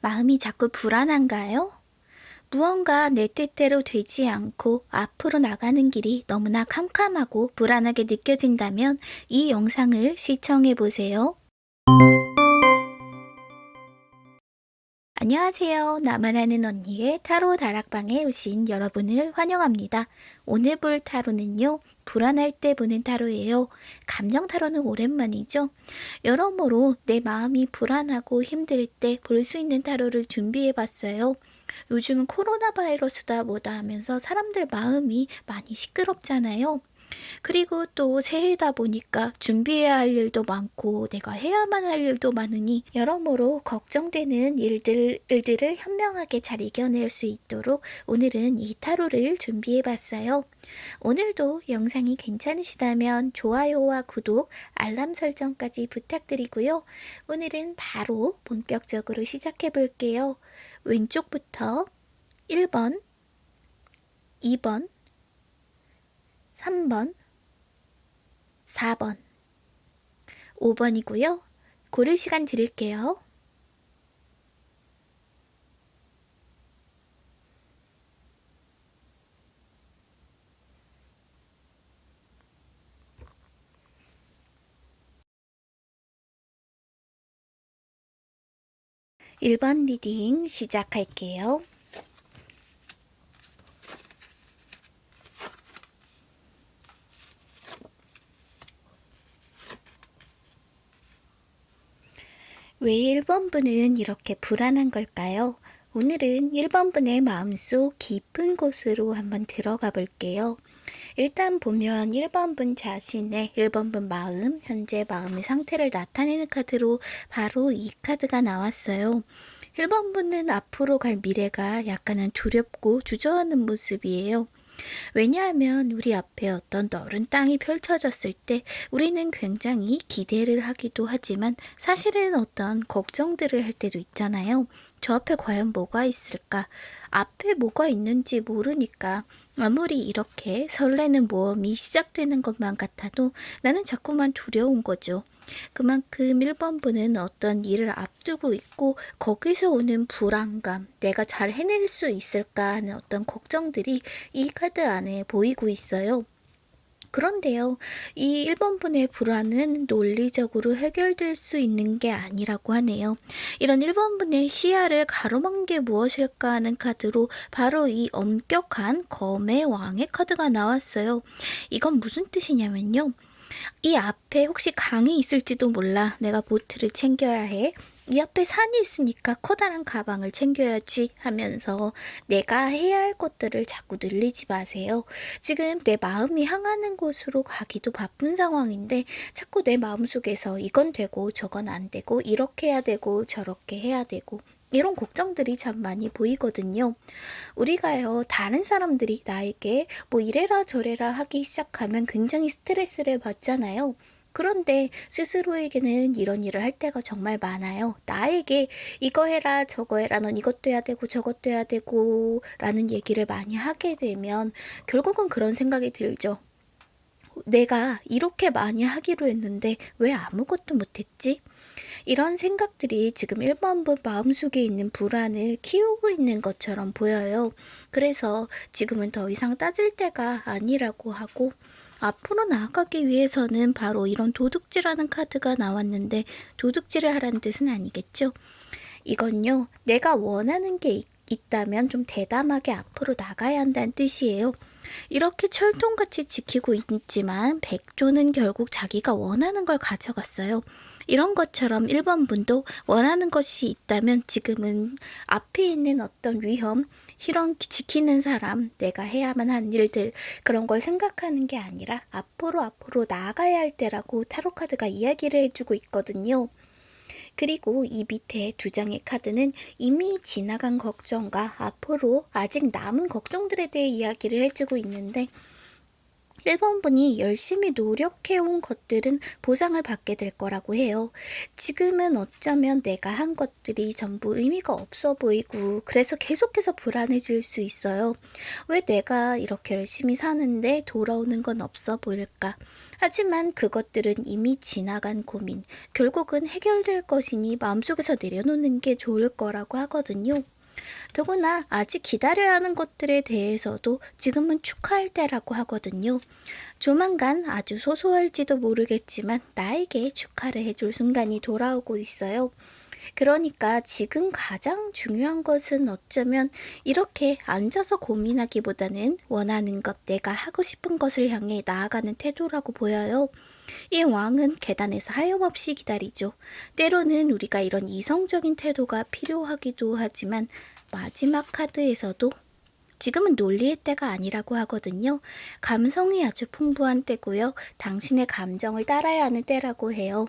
마음이 자꾸 불안한가요? 무언가 내 뜻대로 되지 않고 앞으로 나가는 길이 너무나 캄캄하고 불안하게 느껴진다면 이 영상을 시청해 보세요. 안녕하세요. 나만 아는 언니의 타로 다락방에 오신 여러분을 환영합니다. 오늘 볼 타로는요. 불안할 때 보는 타로예요. 감정 타로는 오랜만이죠. 여러모로 내 마음이 불안하고 힘들 때 볼 수 있는 타로를 준비해 봤어요. 요즘은 코로나 바이러스다 뭐다 하면서 사람들 마음이 많이 시끄럽잖아요. 그리고 또 새해다 보니까 준비해야 할 일도 많고 내가 해야만 할 일도 많으니 여러모로 걱정되는 일들, 일들을 현명하게 잘 이겨낼 수 있도록 오늘은 이 타로를 준비해 봤어요. 오늘도 영상이 괜찮으시다면 좋아요와 구독, 알람 설정까지 부탁드리고요. 오늘은 바로 본격적으로 시작해 볼게요. 왼쪽부터 1번, 2번, 3번, 4번, 5번이고요. 고를 시간 드릴게요. (1번) reading 시작할게요. 왜 1번 분은 이렇게 불안한 걸까요? 오늘은 1번 분의 마음속 깊은 곳으로 한번 들어가 볼게요. 일단 보면 1번 분 자신의 1번 분 마음, 현재 마음의 상태를 나타내는 카드로 바로 이 카드가 나왔어요. 1번 분은 앞으로 갈 미래가 약간은 두렵고 주저하는 모습이에요. 왜냐하면 우리 앞에 어떤 넓은 땅이 펼쳐졌을 때 우리는 굉장히 기대를 하기도 하지만 사실은 어떤 걱정들을 할 때도 있잖아요. 저 앞에 과연 뭐가 있을까? 앞에 뭐가 있는지 모르니까 아무리 이렇게 설레는 모험이 시작되는 것만 같아도 나는 자꾸만 두려운 거죠. 그만큼 1번분은 어떤 일을 앞두고 있고 거기서 오는 불안감, 내가 잘 해낼 수 있을까 하는 어떤 걱정들이 이 카드 안에 보이고 있어요. 그런데요, 이 1번분의 불안은 논리적으로 해결될 수 있는 게 아니라고 하네요. 이런 1번분의 시야를 가로막는 게 무엇일까 하는 카드로 바로 이 엄격한 검의 왕의 카드가 나왔어요. 이건 무슨 뜻이냐면요. 이 앞에 혹시 강이 있을지도 몰라. 내가 보트를 챙겨야 해. 이 앞에 산이 있으니까 커다란 가방을 챙겨야지 하면서 내가 해야 할 것들을 자꾸 늘리지 마세요. 지금 내 마음이 향하는 곳으로 가기도 바쁜 상황인데 자꾸 내 마음속에서 이건 되고 저건 안 되고 이렇게 해야 되고 저렇게 해야 되고 이런 걱정들이 참 많이 보이거든요. 우리가요, 다른 사람들이 나에게 뭐 이래라 저래라 하기 시작하면 굉장히 스트레스를 받잖아요. 그런데 스스로에게는 이런 일을 할 때가 정말 많아요. 나에게 이거 해라 저거 해라 넌 이것도 해야 되고 저것도 해야 되고 라는 얘기를 많이 하게 되면 결국은 그런 생각이 들죠. 내가 이렇게 많이 하기로 했는데 왜 아무것도 못했지? 이런 생각들이 지금 1번분 마음속에 있는 불안을 키우고 있는 것처럼 보여요. 그래서 지금은 더 이상 따질 때가 아니라고 하고 앞으로 나아가기 위해서는 바로 이런 도둑질하는 카드가 나왔는데 도둑질을 하라는 뜻은 아니겠죠? 이건요, 내가 원하는 게 있, 있다면 좀 대담하게 앞으로 나가야 한다는 뜻이에요. 이렇게 철통같이 지키고 있지만 백조는 결국 자기가 원하는 걸 가져갔어요. 이런 것처럼 1번 분도 원하는 것이 있다면 지금은 앞에 있는 어떤 위험, 이런 지키는 사람, 내가 해야만 한 일들 그런 걸 생각하는 게 아니라 앞으로 앞으로 나아가야 할 때라고 타로카드가 이야기를 해주고 있거든요. 그리고 이 밑에 두 장의 카드는 이미 지나간 걱정과 앞으로 아직 남은 걱정들에 대해 이야기를 해주고 있는데 1번 분이 열심히 노력해온 것들은 보상을 받게 될 거라고 해요. 지금은 어쩌면 내가 한 것들이 전부 의미가 없어 보이고 그래서 계속해서 불안해질 수 있어요. 왜 내가 이렇게 열심히 사는데 돌아오는 건 없어 보일까? 하지만 그것들은 이미 지나간 고민, 결국은 해결될 것이니 마음속에서 내려놓는 게 좋을 거라고 하거든요. 더구나 아직 기다려야 하는 것들에 대해서도 지금은 축하할 때라고 하거든요. 조만간 아주 소소할지도 모르겠지만 나에게 축하를 해줄 순간이 돌아오고 있어요. 그러니까 지금 가장 중요한 것은 어쩌면 이렇게 앉아서 고민하기보다는 원하는 것, 내가 하고 싶은 것을 향해 나아가는 태도라고 보여요. 이 왕은 계단에서 하염없이 기다리죠. 때로는 우리가 이런 이성적인 태도가 필요하기도 하지만 마지막 카드에서도 지금은 논리의 때가 아니라고 하거든요. 감성이 아주 풍부한 때고요. 당신의 감정을 따라야 하는 때라고 해요.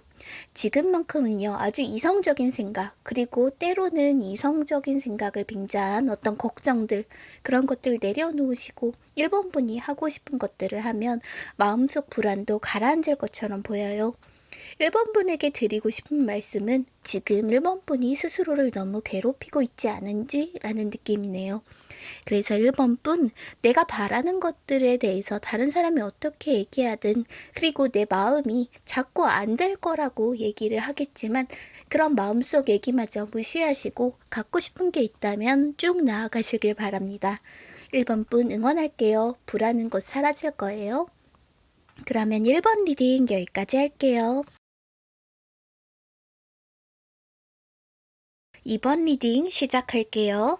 지금만큼은요, 아주 이성적인 생각, 그리고 때로는 이성적인 생각을 빙자한 어떤 걱정들, 그런 것들을 내려놓으시고 1번 분이 하고 싶은 것들을 하면 마음속 불안도 가라앉을 것처럼 보여요. 1번 분에게 드리고 싶은 말씀은 지금 1번 분이 스스로를 너무 괴롭히고 있지 않은지 라는 느낌이네요. 그래서 1번 분, 내가 바라는 것들에 대해서 다른 사람이 어떻게 얘기하든, 그리고 내 마음이 자꾸 안 될 거라고 얘기를 하겠지만, 그런 마음속 얘기마저 무시하시고, 갖고 싶은 게 있다면 쭉 나아가시길 바랍니다. 1번 분 응원할게요. 불안한 것 사라질 거예요. 그러면 1번 reading 여기까지 할게요. 2번 reading 시작할게요.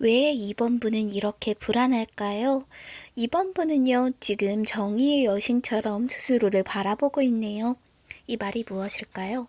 왜 2번 분은 이렇게 불안할까요? 2번 분은요, 지금 정의의 여신처럼 스스로를 바라보고 있네요. 이 말이 무엇일까요?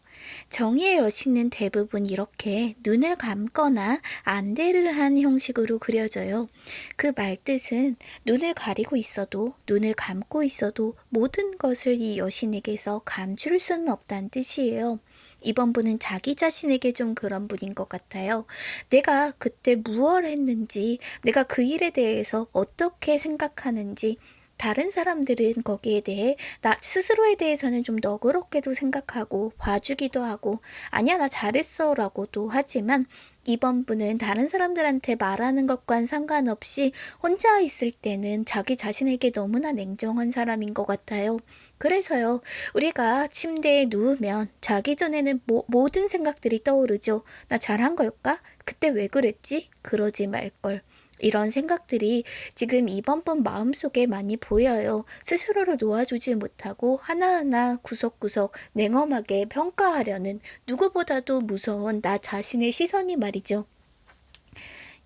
정의의 여신은 대부분 이렇게 눈을 감거나 안대를 한 형식으로 그려져요. 그 말뜻은 눈을 가리고 있어도 눈을 감고 있어도 모든 것을 이 여신에게서 감출 수는 없다는 뜻이에요. 이번 분은 자기 자신에게 좀 그런 분인 것 같아요. 내가 그때 무얼 했는지, 내가 그 일에 대해서 어떻게 생각하는지, 다른 사람들은 거기에 대해 나 스스로에 대해서는 좀 너그럽게도 생각하고 봐주기도 하고 아니야 나 잘했어 라고도 하지만 이번 분은 다른 사람들한테 말하는 것과는 상관없이 혼자 있을 때는 자기 자신에게 너무나 냉정한 사람인 것 같아요. 그래서요, 우리가 침대에 누우면 자기 전에는 모, 모든 생각들이 떠오르죠. 나 잘한 걸까? 그때 왜 그랬지? 그러지 말걸. 이런 생각들이 지금 이번 분 마음속에 많이 보여요. 스스로를 놓아주지 못하고 하나하나 구석구석 냉엄하게 평가하려는 누구보다도 무서운 나 자신의 시선이 말이죠.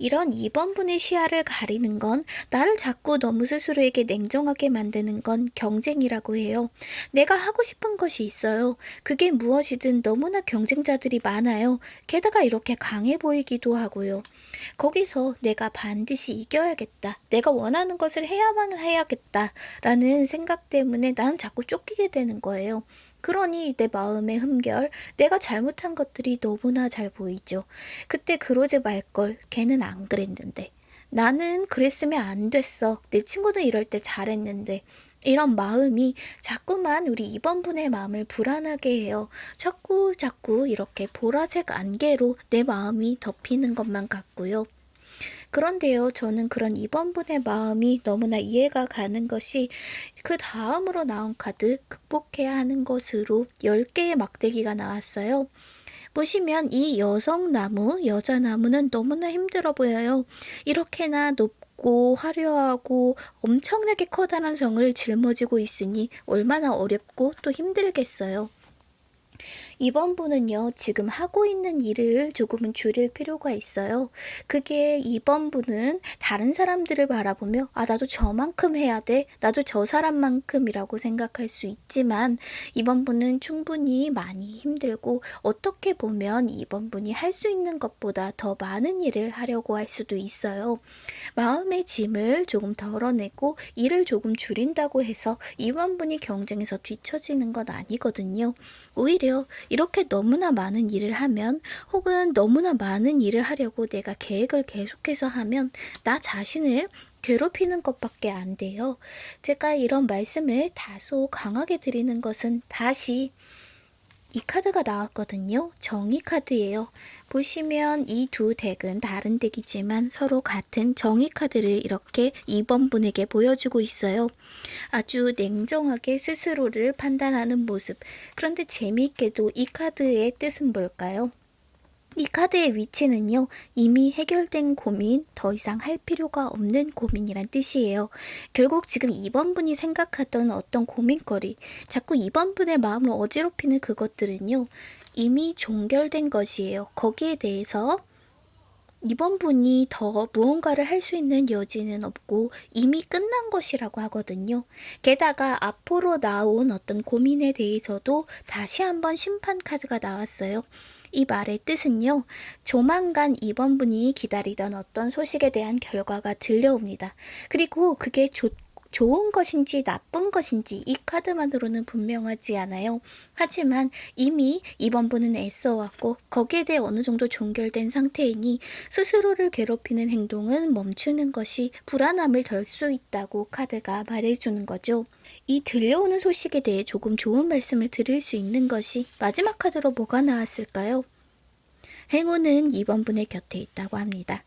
이런 2번분의 시야를 가리는 건 나를 자꾸 너무 스스로에게 냉정하게 만드는 건 경쟁이라고 해요. 내가 하고 싶은 것이 있어요. 그게 무엇이든 너무나 경쟁자들이 많아요. 게다가 이렇게 강해 보이기도 하고요. 거기서 내가 반드시 이겨야겠다. 내가 원하는 것을 해야만 해야겠다. 라는 생각 때문에 나는 자꾸 쫓기게 되는 거예요. 그러니 내 마음의 흠결, 내가 잘못한 것들이 너무나 잘 보이죠. 그때 그러지 말걸, 걔는 안 그랬는데. 나는 그랬으면 안 됐어. 내 친구는 이럴 때 잘했는데. 이런 마음이 자꾸만 우리 이번 분의 마음을 불안하게 해요. 자꾸 자꾸 이렇게 보라색 안개로 내 마음이 덮이는 것만 같고요. 그런데요, 저는 그런 2번 분의 마음이 너무나 이해가 가는 것이 그 다음으로 나온 카드 극복해야 하는 것으로 10개의 막대기가 나왔어요. 보시면 이 여성 나무, 여자 나무는 너무나 힘들어 보여요. 이렇게나 높고 화려하고 엄청나게 커다란 성을 짊어지고 있으니 얼마나 어렵고 또 힘들겠어요. 이번 분은요, 지금 하고 있는 일을 조금은 줄일 필요가 있어요. 그게 이번 분은 다른 사람들을 바라보며, 아, 나도 저만큼 해야 돼. 나도 저 사람만큼이라고 생각할 수 있지만, 이번 분은 충분히 많이 힘들고, 어떻게 보면 이번 분이 할 수 있는 것보다 더 많은 일을 하려고 할 수도 있어요. 마음의 짐을 조금 덜어내고, 일을 조금 줄인다고 해서 이번 분이 경쟁에서 뒤처지는 건 아니거든요. 오히려 이렇게 너무나 많은 일을 하면 혹은 너무나 많은 일을 하려고 내가 계획을 계속해서 하면 나 자신을 괴롭히는 것밖에 안 돼요. 제가 이런 말씀을 다소 강하게 드리는 것은 다시 이 카드가 나왔거든요. 정의 카드예요. 보시면 이 두 deck은 다른 deck이지만 서로 같은 정의 카드를 이렇게 2번 분에게 보여주고 있어요. 아주 냉정하게 스스로를 판단하는 모습. 그런데 재미있게도 이 카드의 뜻은 뭘까요? 이 카드의 위치는요, 이미 해결된 고민, 더 이상 할 필요가 없는 고민이란 뜻이에요. 결국 지금 2번 분이 생각하던 어떤 고민거리, 자꾸 2번 분의 마음을 어지럽히는 그것들은요, 이미 종결된 것이에요. 거기에 대해서 이번 분이 더 무언가를 할 수 있는 여지는 없고 이미 끝난 것이라고 하거든요. 게다가 앞으로 나온 어떤 고민에 대해서도 다시 한번 심판 카드가 나왔어요. 이 말의 뜻은요, 조만간 이번 분이 기다리던 어떤 소식에 대한 결과가 들려옵니다. 그리고 그게 좋 좋은 것인지 나쁜 것인지 이 카드만으로는 분명하지 않아요. 하지만 이미 이번 분은 애써왔고 거기에 대해 어느 정도 종결된 상태이니 스스로를 괴롭히는 행동은 멈추는 것이 불안함을 덜 수 있다고 카드가 말해주는 거죠. 이 들려오는 소식에 대해 조금 좋은 말씀을 드릴 수 있는 것이 마지막 카드로 뭐가 나왔을까요? 행운은 이번 분의 곁에 있다고 합니다.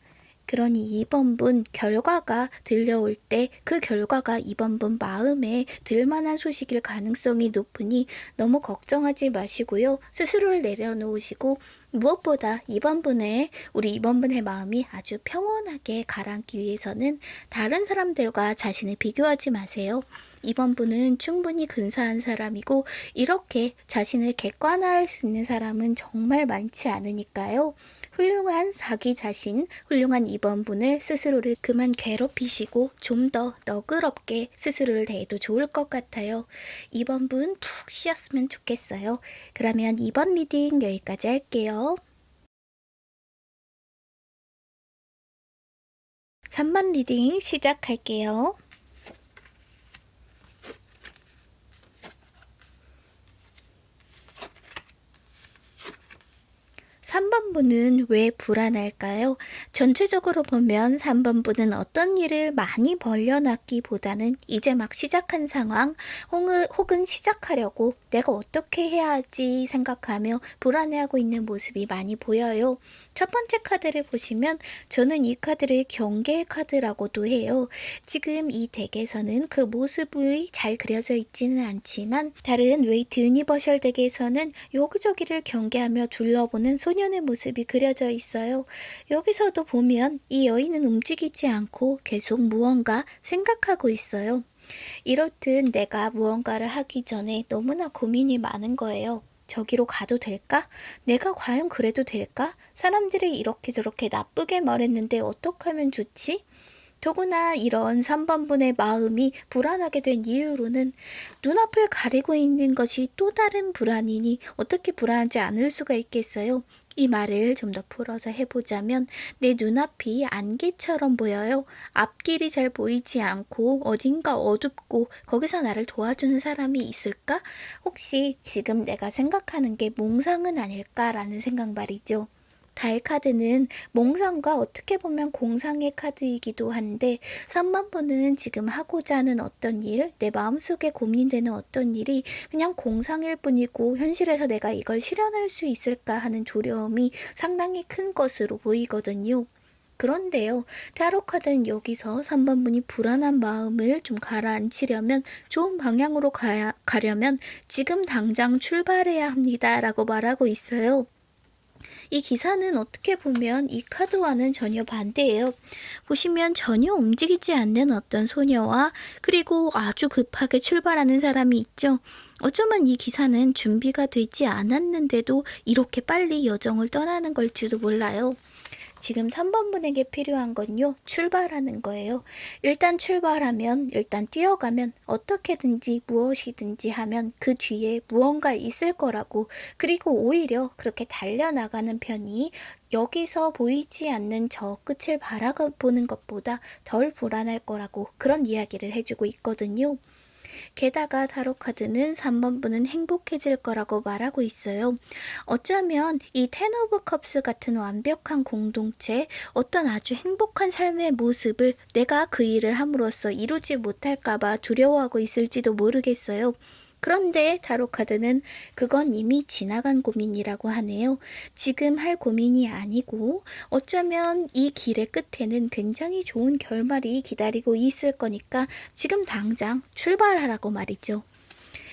그러니 2번 분 결과가 들려올 때 그 결과가 2번 분 마음에 들만한 소식일 가능성이 높으니 너무 걱정하지 마시고요. 스스로를 내려놓으시고 무엇보다 2번 분의 우리 2번 분의 마음이 아주 평온하게 가라앉기 위해서는 다른 사람들과 자신을 비교하지 마세요. 2번 분은 충분히 근사한 사람이고 이렇게 자신을 객관화할 수 있는 사람은 정말 많지 않으니까요. 훌륭한 자기 자신, 훌륭한 2번 분을 스스로를 그만 괴롭히시고 좀 더 너그럽게 스스로를 대해도 좋을 것 같아요. 2번 분 푹 쉬었으면 좋겠어요. 그러면 2번 reading 여기까지 할게요. 3번 reading 시작할게요. 3번 분은 왜 불안할까요? 전체적으로 보면 3번 분은 어떤 일을 많이 벌려놨기보다는 이제 막 시작한 상황 혹은 시작하려고 내가 어떻게 해야 하지 생각하며 불안해하고 있는 모습이 많이 보여요. 첫 번째 카드를 보시면 저는 이 카드를 경계 카드라고도 해요. 지금 이 deck에서는 그 모습이 잘 그려져 있지는 않지만 다른 Waite Universal deck에서는 여기저기를 경계하며 둘러보는 소녀 소년의 모습이 그려져 있어요. 여기서도 보면 이 여인은 움직이지 않고 계속 무언가 생각하고 있어요. 이렇듯 내가 무언가를 하기 전에 너무나 고민이 많은 거예요. 저기로 가도 될까? 내가 과연 그래도 될까? 사람들이 이렇게 저렇게 나쁘게 말했는데 어떻게 하면 좋지? 더구나 이런 3번분의 마음이 불안하게 된 이유로는 눈앞을 가리고 있는 것이 또 다른 불안이니 어떻게 불안하지 않을 수가 있겠어요? 이 말을 좀 더 풀어서 해보자면 내 눈앞이 안개처럼 보여요. 앞길이 잘 보이지 않고 어딘가 어둡고 거기서 나를 도와주는 사람이 있을까? 혹시 지금 내가 생각하는 게 몽상은 아닐까라는 생각 말이죠. 달 카드는 몽상과 어떻게 보면 공상의 카드이기도 한데 3만 번은 지금 하고자 하는 어떤 일, 내 마음속에 고민되는 어떤 일이 그냥 공상일 뿐이고 현실에서 내가 이걸 실현할 수 있을까 하는 두려움이 상당히 큰 것으로 보이거든요. 그런데요, 타로 카드는 여기서 3번 분이 불안한 마음을 좀 가라앉히려면 좋은 방향으로 가야, 가려면 지금 당장 출발해야 합니다. 라고 말하고 있어요. 이 기사는 어떻게 보면 이 카드와는 전혀 반대예요. 보시면 전혀 움직이지 않는 어떤 소녀와 그리고 아주 급하게 출발하는 사람이 있죠. 어쩌면 이 기사는 준비가 되지 않았는데도 이렇게 빨리 여정을 떠나는 걸지도 몰라요. 지금 3번 분에게 필요한 건요. 출발하는 거예요. 일단 출발하면 일단 뛰어가면 어떻게든지 무엇이든지 하면 그 뒤에 무언가 있을 거라고 그리고 오히려 그렇게 달려나가는 편이 여기서 보이지 않는 저 끝을 바라보는 것보다 덜 불안할 거라고 그런 이야기를 해주고 있거든요. 게다가 타로 카드는 3번 분은 행복해질 거라고 말하고 있어요. 어쩌면 이 Ten of Cups 같은 완벽한 공동체, 어떤 아주 행복한 삶의 모습을 내가 그 일을 함으로써 이루지 못할까봐 두려워하고 있을지도 모르겠어요. 그런데 타로카드는 그건 이미 지나간 고민이라고 하네요. 지금 할 고민이 아니고 어쩌면 이 길의 끝에는 굉장히 좋은 결말이 기다리고 있을 거니까 지금 당장 출발하라고 말이죠.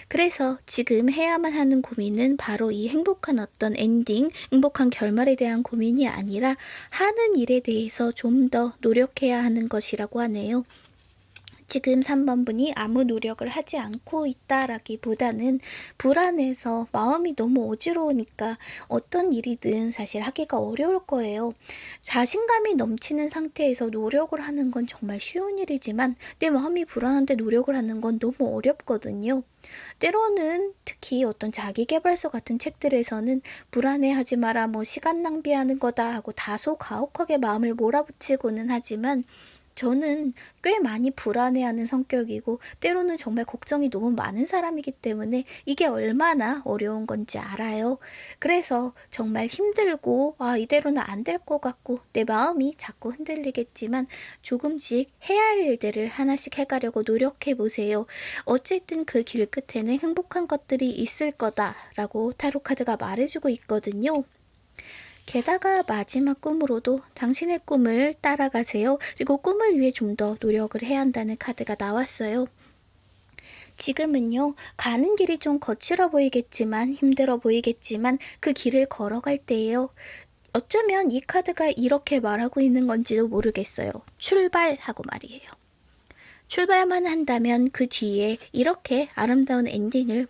그래서 지금 해야만 하는 고민은 바로 이 행복한 어떤 엔딩, 행복한 결말에 대한 고민이 아니라 하는 일에 대해서 좀 더 노력해야 하는 것이라고 하네요. 지금 3번 분이 아무 노력을 하지 않고 있다라기보다는 불안해서 마음이 너무 어지러우니까 어떤 일이든 사실 하기가 어려울 거예요. 자신감이 넘치는 상태에서 노력을 하는 건 정말 쉬운 일이지만 내 마음이 불안한데 노력을 하는 건 너무 어렵거든요. 때로는 특히 어떤 자기개발서 같은 책들에서는 불안해하지 마라 뭐 시간 낭비하는 거다 하고 다소 가혹하게 마음을 몰아붙이고는 하지만 저는 꽤 많이 불안해하는 성격이고 때로는 정말 걱정이 너무 많은 사람이기 때문에 이게 얼마나 어려운 건지 알아요. 그래서 정말 힘들고 아 이대로는 안 될 것 같고 내 마음이 자꾸 흔들리겠지만 조금씩 해야 할 일들을 하나씩 해가려고 노력해 보세요. 어쨌든 그 길 끝에는 행복한 것들이 있을 거다라고 타로카드가 말해주고 있거든요. 게다가 마지막 꿈으로도 당신의 꿈을 따라가세요. 그리고 꿈을 위해 좀 더 노력을 해야 한다는 카드가 나왔어요. 지금은요, 가는 길이 좀 거칠어 보이겠지만, 힘들어 보이겠지만, 그 길을 걸어갈 때예요. 어쩌면 이 카드가 이렇게 말하고 있는 건지도 모르겠어요. 출발하라고 말이에요. 출발만 한다면 그 뒤에 이렇게 아름다운 엔딩을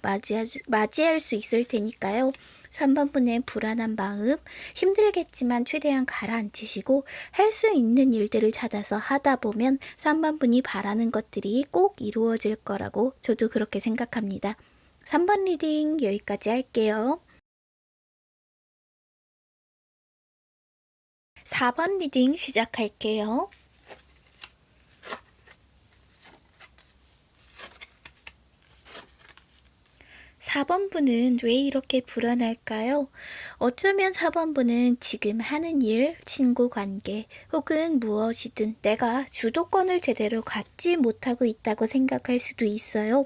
맞이할 수 있을 테니까요. 3번 분의 불안한 마음, 힘들겠지만 최대한 가라앉히시고 할 수 있는 일들을 찾아서 하다 보면 3번 분이 바라는 것들이 꼭 이루어질 거라고 저도 그렇게 생각합니다. 3번 reading 여기까지 할게요. 4번 reading 시작할게요. 4번 분은 왜 이렇게 불안할까요? 어쩌면 4번 분은 지금 하는 일, 친구 관계, 혹은 무엇이든 내가 주도권을 제대로 갖지 못하고 있다고 생각할 수도 있어요.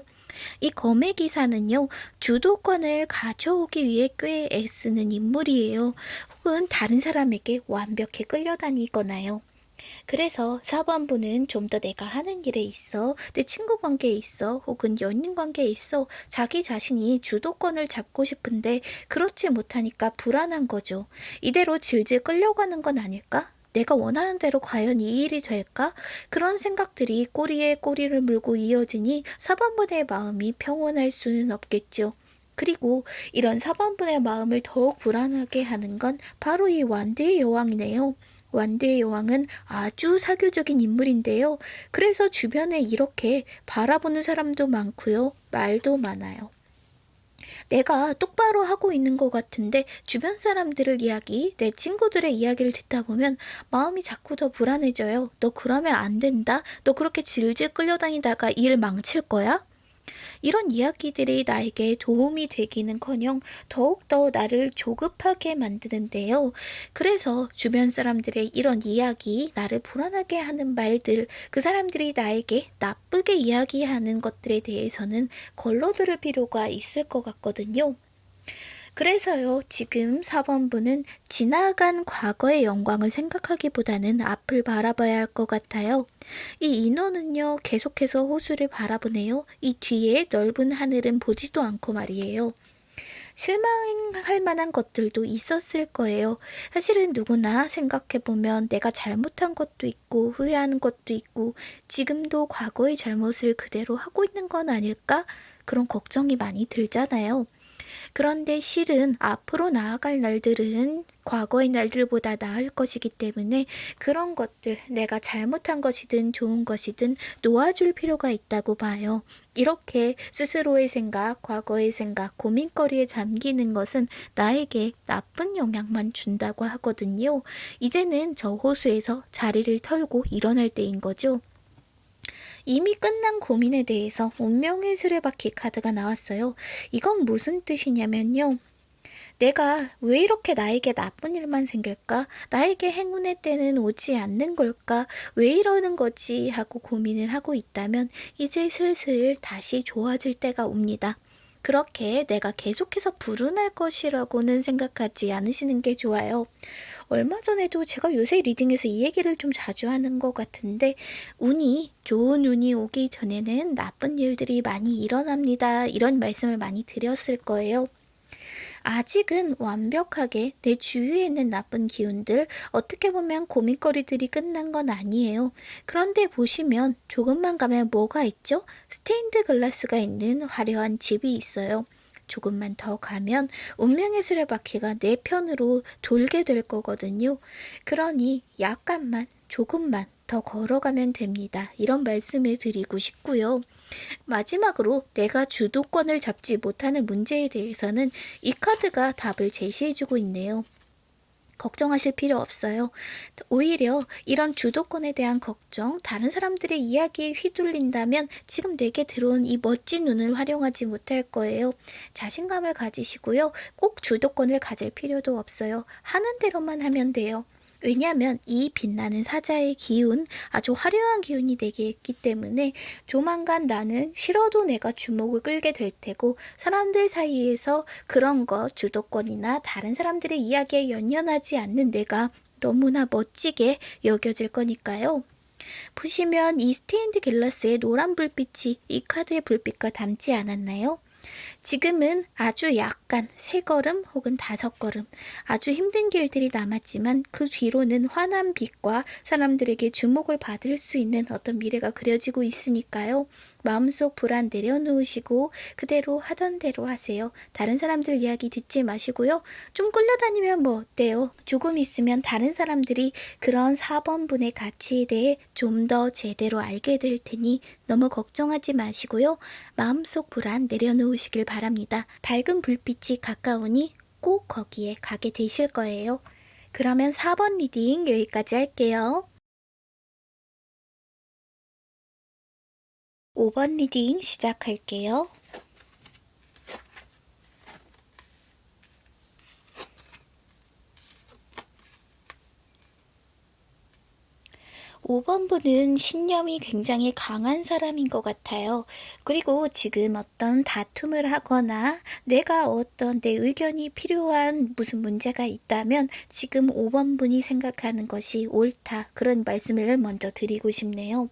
이 검의 기사는요, 주도권을 가져오기 위해 꽤 애쓰는 인물이에요. 혹은 다른 사람에게 완벽히 끌려다니거나요. 그래서 4번부는 좀더 내가 하는 일에 있어, 내 친구 관계에 있어, 혹은 연인 관계에 있어 자기 자신이 주도권을 잡고 싶은데 그렇지 못하니까 불안한 거죠. 이대로 질질 끌려가는 건 아닐까? 내가 원하는 대로 과연 이 일이 될까? 그런 생각들이 꼬리에 꼬리를 물고 이어지니 4번분의 마음이 평온할 수는 없겠죠. 그리고 이런 4번분의 마음을 더욱 불안하게 하는 건 바로 이 완대의 여왕이네요. 완대의 여왕은 아주 사교적인 인물인데요. 그래서 주변에 이렇게 바라보는 사람도 많고요. 말도 많아요. 내가 똑바로 하고 있는 것 같은데 주변 사람들을 이야기, 내 친구들의 이야기를 듣다 보면 마음이 자꾸 더 불안해져요. 너 그러면 안 된다? 너 그렇게 질질 끌려다니다가 일 망칠 거야? 이런 이야기들이 나에게 도움이 되기는커녕 더욱더 나를 조급하게 만드는데요. 그래서 주변 사람들의 이런 이야기, 나를 불안하게 하는 말들, 그 사람들이 나에게 나쁘게 이야기하는 것들에 대해서는 걸러들을 필요가 있을 것 같거든요. 그래서요, 지금 4번 분은 지나간 과거의 영광을 생각하기보다는 앞을 바라봐야 할 것 같아요. 이 인어는요, 계속해서 호수를 바라보네요. 이 뒤에 넓은 하늘은 보지도 않고 말이에요. 실망할 만한 것들도 있었을 거예요. 사실은 누구나 생각해보면 내가 잘못한 것도 있고 후회하는 것도 있고 지금도 과거의 잘못을 그대로 하고 있는 건 아닐까? 그런 걱정이 많이 들잖아요. 그런데 실은 앞으로 나아갈 날들은 과거의 날들보다 나을 것이기 때문에 그런 것들, 내가 잘못한 것이든 좋은 것이든 놓아줄 필요가 있다고 봐요. 이렇게 스스로의 생각, 과거의 생각, 고민거리에 잠기는 것은 나에게 나쁜 영향만 준다고 하거든요. 이제는 저 호수에서 자리를 털고 일어날 때인 거죠. 이미 끝난 고민에 대해서 운명의 수레바퀴 카드가 나왔어요. 이건 무슨 뜻이냐면요. 내가 왜 이렇게 나에게 나쁜 일만 생길까? 나에게 행운의 때는 오지 않는 걸까? 왜 이러는 거지? 하고 고민을 하고 있다면 이제 슬슬 다시 좋아질 때가 옵니다. 그렇게 내가 계속해서 불운할 것이라고는 생각하지 않으시는 게 좋아요. 얼마 전에도 제가 요새 리딩에서 이 얘기를 좀 자주 하는 것 같은데, 운이, 좋은 운이 오기 전에는 나쁜 일들이 많이 일어납니다. 이런 말씀을 많이 드렸을 거예요. 아직은 완벽하게 내 주위에 있는 나쁜 기운들, 어떻게 보면 고민거리들이 끝난 건 아니에요. 그런데 보시면 조금만 가면 뭐가 있죠? 스테인드 글라스가 있는 화려한 집이 있어요. 조금만 더 가면 운명의 수레바퀴가 내 편으로 돌게 될 거거든요. 그러니 약간만, 조금만 더 걸어가면 됩니다. 이런 말씀을 드리고 싶고요. 마지막으로 내가 주도권을 잡지 못하는 문제에 대해서는 이 카드가 답을 제시해주고 있네요. 걱정하실 필요 없어요. 오히려 이런 주도권에 대한 걱정, 다른 사람들의 이야기에 휘둘린다면 지금 내게 들어온 이 멋진 눈을 활용하지 못할 거예요. 자신감을 가지시고요. 꼭 주도권을 가질 필요도 없어요. 하는 대로만 하면 돼요. 왜냐하면 이 빛나는 사자의 기운, 아주 화려한 기운이 있기 때문에 조만간 나는 싫어도 내가 주목을 끌게 될 테고 사람들 사이에서 그런 것, 주도권이나 다른 사람들의 이야기에 연연하지 않는 내가 너무나 멋지게 여겨질 거니까요. 보시면 이 스테인드글라스의 노란 불빛이 이 카드의 불빛과 닮지 않았나요? 지금은 아주 약간 세 걸음 혹은 다섯 걸음 아주 힘든 길들이 남았지만 그 뒤로는 환한 빛과 사람들에게 주목을 받을 수 있는 어떤 미래가 그려지고 있으니까요. 마음속 불안 내려놓으시고 그대로 하던 대로 하세요. 다른 사람들 이야기 듣지 마시고요. 좀 끌려다니면 뭐 어때요? 조금 있으면 다른 사람들이 그런 4번분의 가치에 대해 좀 더 제대로 알게 될 테니 너무 걱정하지 마시고요. 마음속 불안 내려놓으시길 바랍니다. 밝은 불빛이 가까우니 꼭 거기에 가게 되실 거예요. 그러면 4번 reading 여기까지 할게요. 5번 reading 시작할게요. 5번 분은 신념이 굉장히 강한 사람인 것 같아요. 그리고 지금 어떤 다툼을 하거나 내가 어떤 내 의견이 필요한 무슨 문제가 있다면 지금 5번 분이 생각하는 것이 옳다. 그런 말씀을 먼저 드리고 싶네요.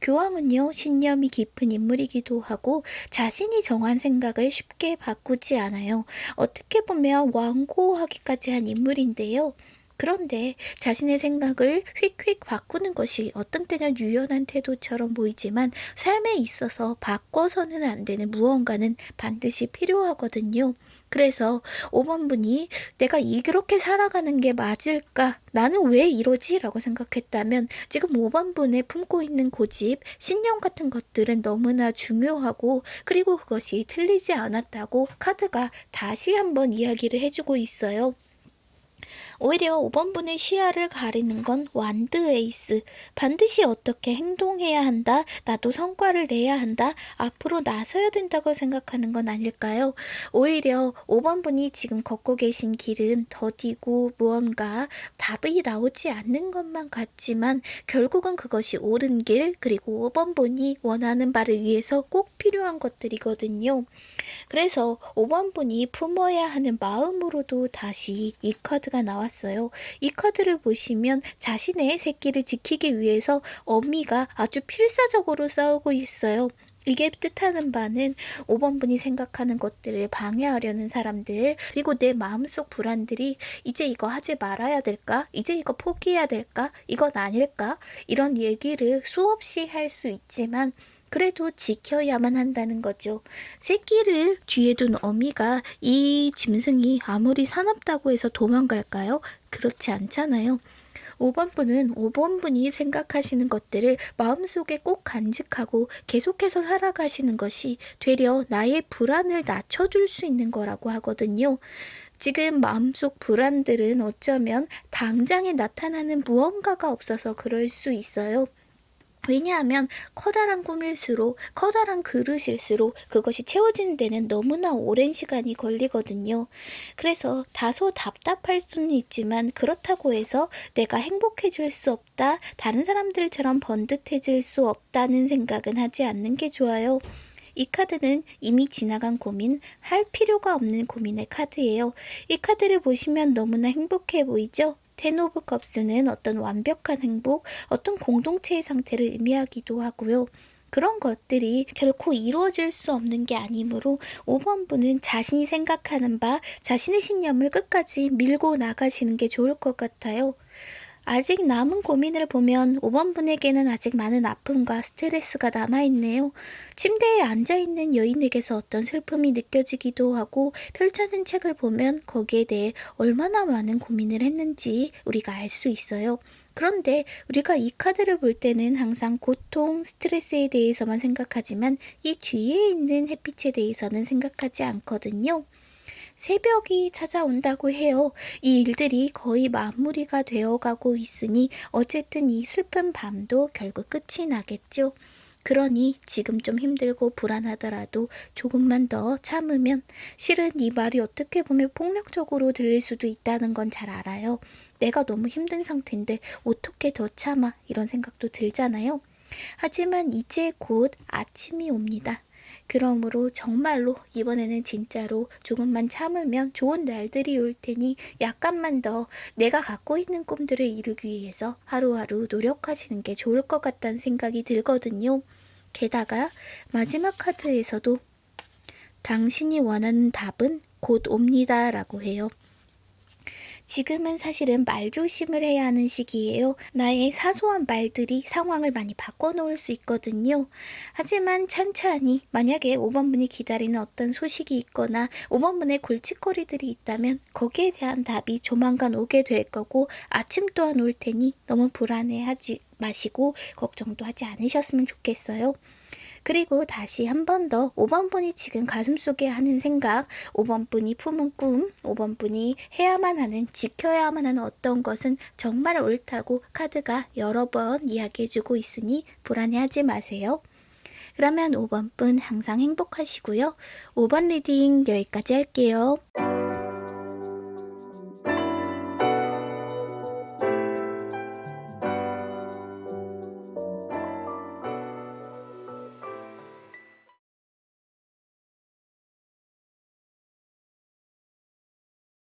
교황은요, 신념이 깊은 인물이기도 하고 자신이 정한 생각을 쉽게 바꾸지 않아요. 어떻게 보면 완고하기까지 한 인물인데요. 그런데 자신의 생각을 휙휙 바꾸는 것이 어떤 때는 유연한 태도처럼 보이지만 삶에 있어서 바꿔서는 안 되는 무언가는 반드시 필요하거든요. 그래서 5번 분이 내가 이렇게 살아가는 게 맞을까? 나는 왜 이러지? 라고 생각했다면 지금 5번 분에 품고 있는 고집, 신념 같은 것들은 너무나 중요하고 그리고 그것이 틀리지 않았다고 카드가 다시 한번 이야기를 해주고 있어요. 오히려 5번분의 시야를 가리는 건 완드 에이스. 반드시 어떻게 행동해야 한다. 나도 성과를 내야 한다. 앞으로 나서야 된다고 생각하는 건 아닐까요? 오히려 5번분이 지금 걷고 계신 길은 더디고 무언가 답이 나오지 않는 것만 같지만 결국은 그것이 옳은 길 그리고 5번분이 원하는 바를 위해서 꼭 필요한 것들이거든요. 그래서 5번분이 품어야 하는 마음으로도 다시 이 카드가 나왔습니다. 나왔어요. 이 카드를 보시면 자신의 새끼를 지키기 위해서 어미가 아주 필사적으로 싸우고 있어요. 이게 뜻하는 바는 5번 분이 생각하는 것들을 방해하려는 사람들, 그리고 내 마음속 불안들이 이제 이거 하지 말아야 될까? 이제 이거 포기해야 될까? 이건 아닐까? 이런 얘기를 수없이 할 수 있지만 그래도 지켜야만 한다는 거죠. 새끼를 뒤에 둔 어미가 이 짐승이 아무리 사납다고 해서 도망갈까요? 그렇지 않잖아요. 5번 분은 5번 분이 생각하시는 것들을 마음속에 꼭 간직하고 계속해서 살아가시는 것이 되려 나의 불안을 낮춰줄 수 있는 거라고 하거든요. 지금 마음속 불안들은 어쩌면 당장에 나타나는 무언가가 없어서 그럴 수 있어요. 왜냐하면 커다란 꿈일수록 커다란 그릇일수록 그것이 채워지는 데는 너무나 오랜 시간이 걸리거든요. 그래서 다소 답답할 수는 있지만 그렇다고 해서 내가 행복해질 수 없다, 다른 사람들처럼 번듯해질 수 없다는 생각은 하지 않는 게 좋아요. 이 카드는 이미 지나간 고민, 할 필요가 없는 고민의 카드예요. 이 카드를 보시면 너무나 행복해 보이죠? Ten of Cups는 어떤 완벽한 행복, 어떤 공동체의 상태를 의미하기도 하고요. 그런 것들이 결코 이루어질 수 없는 게 아니므로 5번 분은 자신이 생각하는 바, 자신의 신념을 끝까지 밀고 나가시는 게 좋을 것 같아요. 아직 남은 고민을 보면 5번 분에게는 아직 많은 아픔과 스트레스가 남아있네요. 침대에 앉아있는 여인에게서 어떤 슬픔이 느껴지기도 하고 펼쳐진 책을 보면 거기에 대해 얼마나 많은 고민을 했는지 우리가 알 수 있어요. 그런데 우리가 이 카드를 볼 때는 항상 고통, 스트레스에 대해서만 생각하지만 이 뒤에 있는 햇빛에 대해서는 생각하지 않거든요. 새벽이 찾아온다고 해요. 이 일들이 거의 마무리가 되어가고 있으니 어쨌든 이 슬픈 밤도 결국 끝이 나겠죠. 그러니 지금 좀 힘들고 불안하더라도 조금만 더 참으면 실은 이 말이 어떻게 보면 폭력적으로 들릴 수도 있다는 건 잘 알아요. 내가 너무 힘든 상태인데 어떻게 더 참아 이런 생각도 들잖아요. 하지만 이제 곧 아침이 옵니다. 그러므로 정말로 이번에는 진짜로 조금만 참으면 좋은 날들이 올 테니 약간만 더 내가 갖고 있는 꿈들을 이루기 위해서 하루하루 노력하시는 게 좋을 것 같다는 생각이 들거든요. 게다가 마지막 카드에서도 당신이 원하는 답은 곧 옵니다 라고 해요. 지금은 사실은 말조심을 해야 하는 시기예요. 나의 사소한 말들이 상황을 많이 바꿔놓을 수 있거든요. 하지만 천천히 만약에 5번분이 기다리는 어떤 소식이 있거나 5번분의 골칫거리들이 있다면 거기에 대한 답이 조만간 오게 될 거고 아침 또한 올 테니 너무 불안해하지 마시고 걱정도 하지 않으셨으면 좋겠어요. 그리고 다시 한 번 더 5번 분이 지금 가슴속에 하는 생각, 5번 분이 품은 꿈, 5번 분이 해야만 하는, 지켜야만 하는 어떤 것은 정말 옳다고 카드가 여러 번 이야기해주고 있으니 불안해하지 마세요. 그러면 5번 분 항상 행복하시고요. 5번 reading 여기까지 할게요.